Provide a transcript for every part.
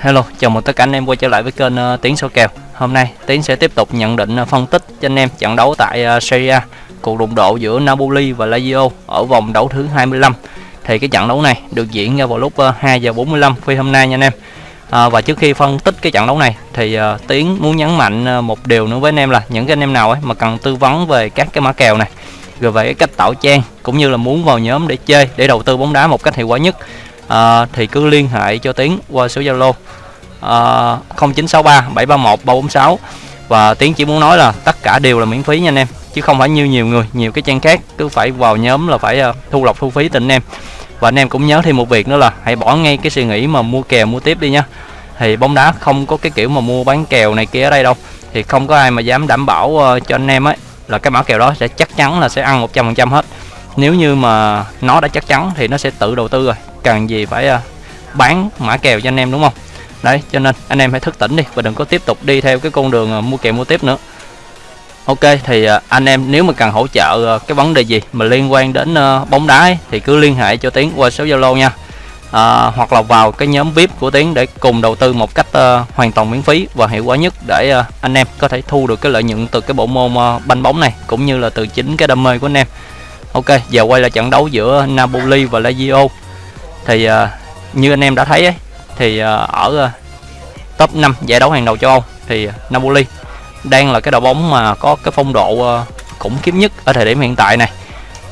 Hello, chào mừng tất cả anh em quay trở lại với kênh uh, Tiến số kèo. Hôm nay Tiến sẽ tiếp tục nhận định uh, phân tích cho anh em trận đấu tại uh, Serie A, cuộc đụng độ giữa Napoli và Lazio ở vòng đấu thứ 25. Thì cái trận đấu này được diễn ra vào lúc uh, 2 giờ 45 phi hôm nay nha anh em. À, và trước khi phân tích cái trận đấu này thì uh, Tiến muốn nhấn mạnh uh, một điều nữa với anh em là những cái anh em nào ấy mà cần tư vấn về các cái mã kèo này rồi về cái cách tạo trang cũng như là muốn vào nhóm để chơi để đầu tư bóng đá một cách hiệu quả nhất à, thì cứ liên hệ cho Tiến qua số Zalo à, 0963 731 346 và Tiến chỉ muốn nói là tất cả đều là miễn phí nha anh em chứ không phải như nhiều người nhiều cái trang khác cứ phải vào nhóm là phải uh, thu lọc thu phí tình anh em. Và anh em cũng nhớ thêm một việc nữa là hãy bỏ ngay cái suy nghĩ mà mua kèo mua tiếp đi nhá thì bóng đá không có cái kiểu mà mua bán kèo này kia ở đây đâu. Thì không có ai mà dám đảm bảo uh, cho anh em ấy là cái mã kèo đó sẽ chắc chắn là sẽ ăn 100% hết. Nếu như mà nó đã chắc chắn thì nó sẽ tự đầu tư rồi. Cần gì phải uh, bán mã kèo cho anh em đúng không? Đấy cho nên anh em hãy thức tỉnh đi và đừng có tiếp tục đi theo cái con đường à, mua kèo mua tiếp nữa. Ok thì à, anh em nếu mà cần hỗ trợ à, cái vấn đề gì mà liên quan đến bóng đá ấy, thì cứ liên hệ cho tiến qua số zalo nha. À, hoặc là vào cái nhóm vip của tiến để cùng đầu tư một cách uh, hoàn toàn miễn phí và hiệu quả nhất để uh, anh em có thể thu được cái lợi nhuận từ cái bộ môn uh, banh bóng này cũng như là từ chính cái đam mê của anh em. Ok giờ quay lại trận đấu giữa napoli và lazio. Thì uh, như anh em đã thấy ấy, thì ờ, ở ờ, top 5 giải đấu hàng đầu châu Âu thì Napoli đang là cái đội bóng mà có cái phong độ ờ, khủng khiếp nhất ở thời điểm hiện tại này.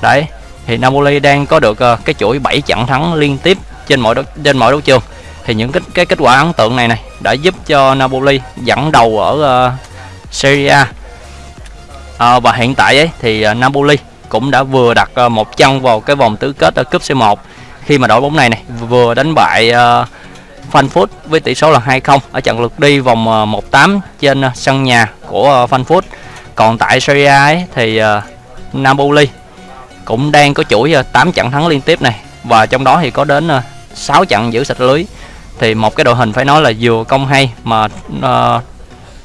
Đấy thì Napoli đang có được cái chuỗi 7 trận thắng liên tiếp trên mọi đấu, trên mọi đấu trường. Thì những cái, cái kết quả ấn tượng này này đã giúp cho Napoli dẫn đầu ở uh, Serie A. À, và hiện tại ấy thì uh, Napoli cũng đã vừa đặt uh, một chân vào cái vòng tứ kết ở cúp C1 khi mà đội bóng này này vừa đánh bại uh, Frankfurt với tỷ số là 2-0 ở trận lượt đi vòng ờ, 1-8 trên ờ, sân nhà của ờ, Frankfurt. Còn tại Serie A ấy, thì uh, Napoli cũng đang có chuỗi 8 trận thắng liên tiếp này và trong đó thì có đến 6 trận giữ sạch lưới. Thì một cái đội hình phải nói là vừa công hay mà uh,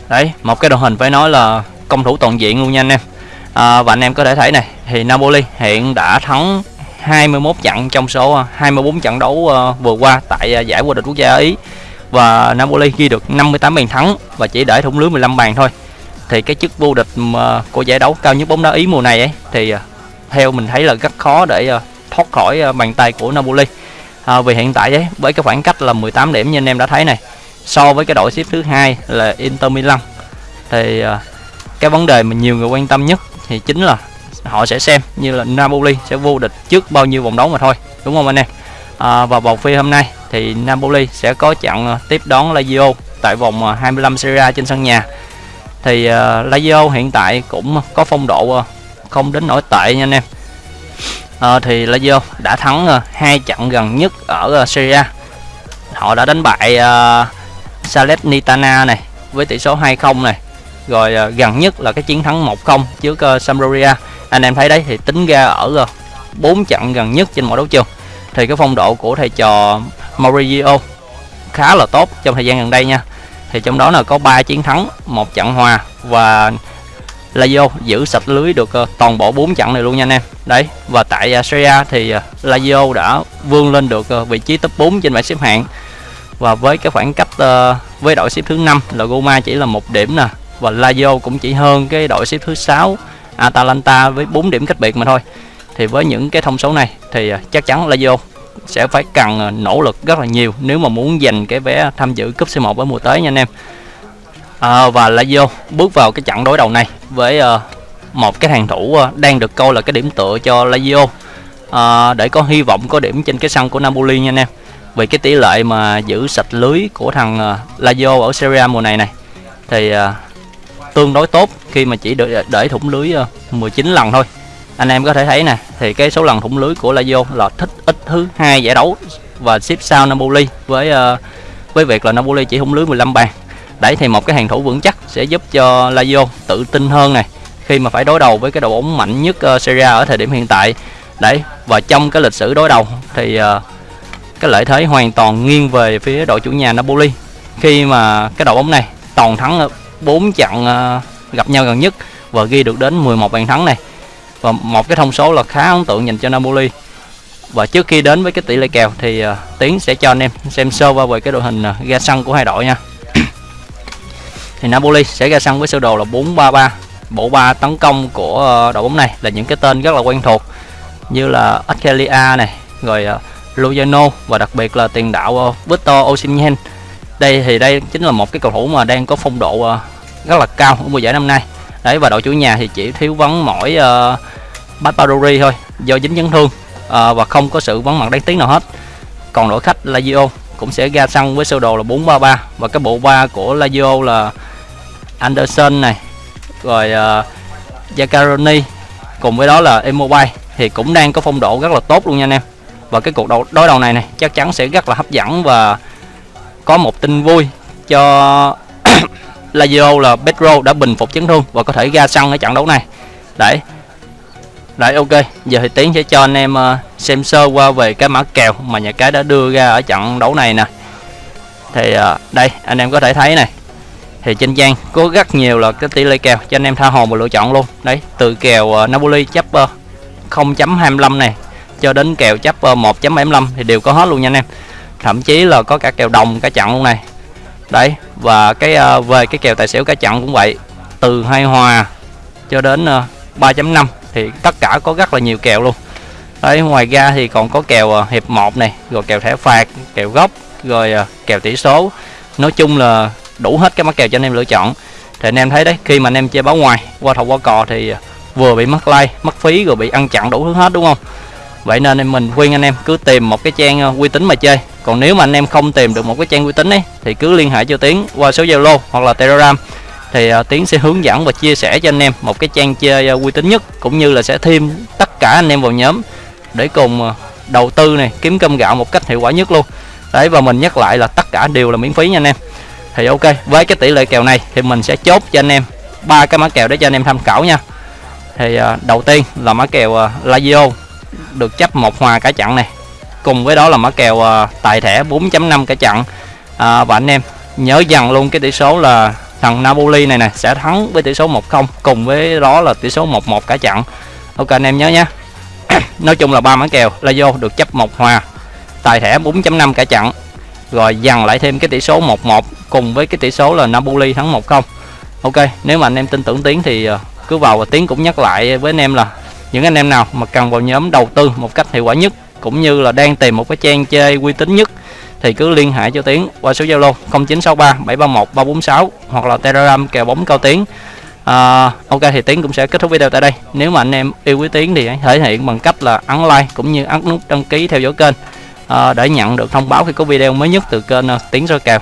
đấy, một cái đội hình phải nói là công thủ toàn diện luôn nha anh em. À, và anh em có thể thấy này thì Napoli hiện đã thắng 21 trận trong số ờ, 24 trận đấu ờ, vừa qua tại ờ, giải vô địch quốc gia Ý. Và Napoli ghi được 58 bàn thắng và chỉ để thủng lưới 15 bàn thôi. Thì cái chức vô địch của giải đấu cao nhất bóng đá Ý mùa này ấy thì theo mình thấy là rất khó để thoát khỏi bàn tay của Napoli. À, vì hiện tại ấy với cái khoảng cách là 18 điểm như anh em đã thấy này so với cái đội xếp thứ hai là Inter Milan. Thì cái vấn đề mà nhiều người quan tâm nhất thì chính là họ sẽ xem như là Napoli sẽ vô địch trước bao nhiêu vòng đấu mà thôi đúng không anh em? À, và vòng phi hôm nay thì Napoli sẽ có trận à, tiếp đón Lazio tại vòng à, 25 Serie A trên sân nhà. Thì uh, Lazio hiện tại cũng có phong độ uh, không đến nổi tệ nha anh em. À, thì Lazio đã thắng uh, hai trận gần nhất ở uh, Serie A. Họ đã đánh bại uh, Salernitana này với tỷ số 2-0 này. Rồi uh, gần nhất là cái chiến thắng 1-0 trước uh, Sampdoria anh em thấy đấy, thì tính ra ở ờ, bốn trận gần nhất trên mọi đấu trường. Thì cái phong độ của thầy trò Maurizio khá là tốt trong thời gian gần đây nha. Thì trong đó là có 3 chiến thắng, một trận hòa và Lazio giữ sạch lưới được ờ, toàn bộ 4 trận này luôn nha anh em. Đấy, và tại ờ, Serie A thì Lazio đã vươn lên được vị trí top 4 trên bảng xếp hạng. Và với cái khoảng cách với đội xếp thứ 5 là Roma chỉ là một điểm nè, và Lazio cũng chỉ hơn cái đội xếp thứ 6 Atalanta với 4 điểm cách biệt mà thôi. Thì với những cái thông số này thì à, chắc chắn Lazio sẽ phải cần à, nỗ lực rất là nhiều nếu mà muốn giành cái vé tham dự cúp C1 ở mùa tới nha anh em. À, và Lazio bước vào cái trận đối đầu này với uh, một cái hàng thủ uh, đang được coi là cái điểm tựa cho Lazio. Uh, để có hy vọng có điểm trên cái sân của Napoli nha anh em. Vì cái tỷ lệ mà giữ sạch lưới của thằng uh, Lazio ở Serie A mùa này này thì uh, tương đối tốt khi mà chỉ để, để thủng lưới ờ, 19 lần thôi. Anh em có thể thấy nè thì cái số lần thủng lưới của Lazio là thích ít thứ hai giải đấu và xếp sau Napoli với ờ, với việc là Napoli chỉ thủng lưới 15 bàn. Đấy thì một cái hàng thủ vững chắc sẽ giúp cho Lazio tự tin hơn này khi mà phải đối đầu với cái đội bóng mạnh nhất ờ, Serie A ở thời điểm hiện tại. Đấy và trong cái lịch sử đối đầu thì cái lợi thế hoàn toàn nghiêng về phía đội chủ nhà Napoli. Khi mà cái đội bóng này toàn thắng 4 trận gặp nhau gần nhất và ghi được đến 11 bàn thắng này. Và một cái thông số là khá ấn tượng dành cho Napoli. Và trước khi đến với cái tỷ lệ kèo thì uh, Tiến sẽ cho anh em xem sơ qua về cái đội hình à, uh, ra sân của hai đội nha. Thì Napoli sẽ ra sân với sơ đồ là 433 bộ ba tấn công của uh, đội bóng này là những cái tên rất là quen thuộc như là Akelia này rồi uh, Lugano và đặc biệt là tiền đạo uh, Victor Osimhen. Đây thì đây chính là một cái cầu thủ mà đang có phong độ uh, rất là cao ở mùa giải năm nay. Đấy và đội chủ nhà thì chỉ thiếu vắng mỗi ờ, uh, Barbarori thôi do dính chấn thương uh, và không có sự vắng mặt đáng tiếc nào hết. Còn đội khách Lazio cũng sẽ ra sân với sơ đồ là 433 và cái bộ ba của Lazio là Anderson này rồi uh, Jacaroni cùng với đó là Immobile thì cũng đang có phong độ rất là tốt luôn nha anh em. Và cái cuộc đấu đối đầu này này chắc chắn sẽ rất là hấp dẫn và có một tin vui cho Lazio là Pedro đã bình phục chấn thương và có thể ra sân ở trận đấu này. Đấy. Đấy, ok. Giờ thì tiến sẽ cho anh em ờ, xem sơ qua về cái mã kèo mà nhà cái đã đưa ra ở trận đấu này nè. Thì ờ, đây, anh em có thể thấy này. Thì trên trang có rất nhiều là cái tỷ lệ kèo cho anh em tha hồ mà lựa chọn luôn. Đấy, từ kèo ờ, Napoli chấp 0.25 này cho đến kèo chấp 1.75 thì đều có hết luôn nha anh em. Thậm chí là có cả kèo đồng cả trận luôn này đấy và cái uh, về cái kèo tài xỉu cả chặn cũng vậy. Từ hai hòa cho đến ờ, uh, 3.5 thì tất cả có rất là nhiều kèo luôn. Đấy ngoài ra thì còn có kèo uh, hiệp 1 này rồi kèo thẻ phạt kèo gốc rồi uh, kèo tỷ số. Nói chung là đủ hết cái mắc kèo cho anh em lựa chọn. Thì anh em thấy đấy khi mà anh em chơi báo ngoài qua thầu qua cò thì vừa bị mất like mất phí rồi bị ăn chặn đủ thứ hết đúng không? Vậy nên em mình khuyên anh em cứ tìm một cái trang uh, uy tín mà chơi còn nếu mà anh em không tìm được một cái trang uy tín ấy thì cứ liên hệ cho tiến qua số zalo hoặc là telegram. Thì uh, tiến sẽ hướng dẫn và chia sẻ cho anh em một cái trang chơi uh, uy tín nhất cũng như là sẽ thêm tất cả anh em vào nhóm để cùng uh, đầu tư này kiếm cơm gạo một cách hiệu quả nhất luôn. Đấy và mình nhắc lại là tất cả đều là miễn phí nha anh em. Thì ok với cái tỷ lệ kèo này thì mình sẽ chốt cho anh em ba cái mã kèo để cho anh em tham khảo nha. Thì uh, đầu tiên là mã kèo uh, Lazio được chấp một hòa cả trận này cùng với đó là mã kèo à, tài thẻ 4.5 cả trận à, và anh em nhớ dần luôn cái tỷ số là thằng Napoli này nè sẽ thắng với tỷ số 1-0 cùng với đó là tỷ số 1-1 cả trận ok anh em nhớ nhé nói chung là ba mã kèo là vô được chấp một hòa. Tài thẻ 4.5 cả trận rồi dần lại thêm cái tỷ số 1-1 cùng với cái tỷ số là Napoli thắng 1-0 ok nếu mà anh em tin tưởng Tiến thì à, cứ vào và Tiến cũng nhắc lại với anh em là những anh em nào mà cần vào nhóm đầu tư một cách hiệu quả nhất cũng như là đang tìm một cái trang chơi uy tín nhất thì cứ liên hệ cho Tiến qua số Zalo 0963 731 346 hoặc là Telegram kèo bóng cao Tiến. À, ok thì Tiến cũng sẽ kết thúc video tại đây. Nếu mà anh em yêu quý Tiến thì hãy thể hiện bằng cách là ấn like cũng như ấn nút đăng ký theo dõi kênh à, để nhận được thông báo khi có video mới nhất từ kênh à, Tiến soi kèo.